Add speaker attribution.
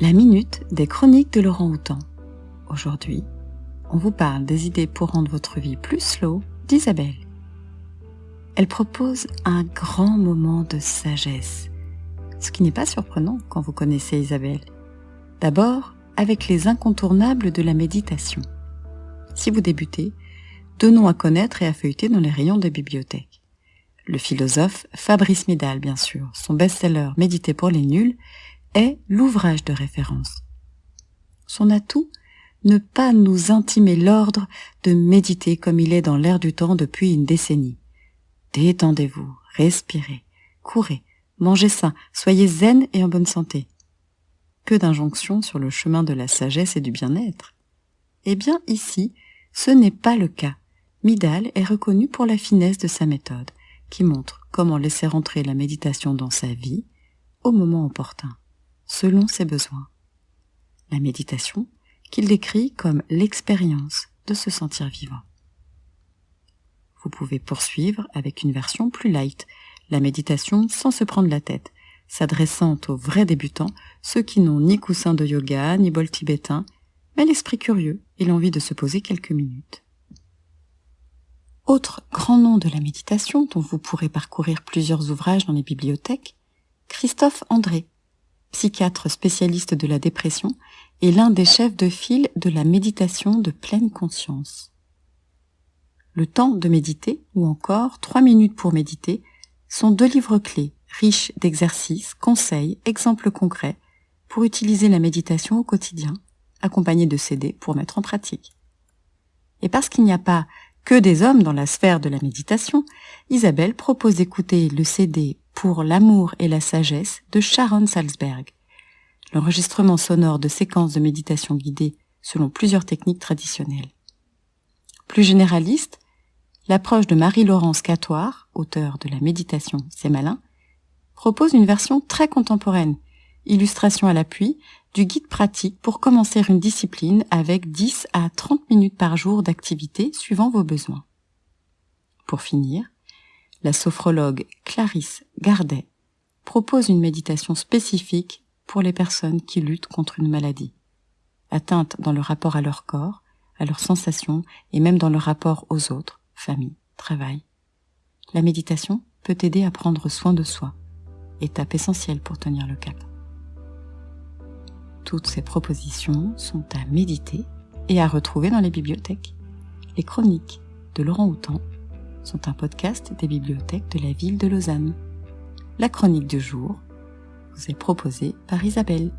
Speaker 1: La minute des chroniques de Laurent Houtan. Aujourd'hui, on vous parle des idées pour rendre votre vie plus slow d'Isabelle. Elle propose un grand moment de sagesse, ce qui n'est pas surprenant quand vous connaissez Isabelle. D'abord, avec les incontournables de la méditation. Si vous débutez, deux noms à connaître et à feuilleter dans les rayons des bibliothèques. Le philosophe Fabrice Midal, bien sûr, son best-seller Méditer pour les nuls, est l'ouvrage de référence. Son atout, ne pas nous intimer l'ordre de méditer comme il est dans l'air du temps depuis une décennie. Détendez-vous, respirez, courez, mangez sain, soyez zen et en bonne santé. Que d'injonctions sur le chemin de la sagesse et du bien-être. Eh bien ici, ce n'est pas le cas. Midal est reconnu pour la finesse de sa méthode, qui montre comment laisser entrer la méditation dans sa vie au moment opportun selon ses besoins. La méditation, qu'il décrit comme l'expérience de se sentir vivant. Vous pouvez poursuivre avec une version plus light, la méditation sans se prendre la tête, s'adressant aux vrais débutants, ceux qui n'ont ni coussin de yoga, ni bol tibétain, mais l'esprit curieux et l'envie de se poser quelques minutes. Autre grand nom de la méditation dont vous pourrez parcourir plusieurs ouvrages dans les bibliothèques, Christophe André, psychiatre spécialiste de la dépression et l'un des chefs de file de la méditation de pleine conscience. Le temps de méditer, ou encore trois minutes pour méditer, sont deux livres clés, riches d'exercices, conseils, exemples concrets, pour utiliser la méditation au quotidien, accompagnés de CD pour mettre en pratique. Et parce qu'il n'y a pas que des hommes dans la sphère de la méditation, Isabelle propose d'écouter le CD pour l'amour et la sagesse de Sharon Salzberg. L'enregistrement sonore de séquences de méditation guidée selon plusieurs techniques traditionnelles. Plus généraliste, l'approche de Marie-Laurence Catoire, auteure de la méditation C'est malin, propose une version très contemporaine, illustration à l'appui, du guide pratique pour commencer une discipline avec 10 à 30 minutes par jour d'activité suivant vos besoins. Pour finir, la sophrologue Clarisse Gardet propose une méditation spécifique pour les personnes qui luttent contre une maladie, atteintes dans le rapport à leur corps, à leurs sensations et même dans le rapport aux autres, famille, travail. La méditation peut aider à prendre soin de soi, étape essentielle pour tenir le cap. Toutes ces propositions sont à méditer et à retrouver dans les bibliothèques. Les chroniques de Laurent Houtan sont un podcast des bibliothèques de la ville de Lausanne. La chronique du jour vous est proposée par Isabelle.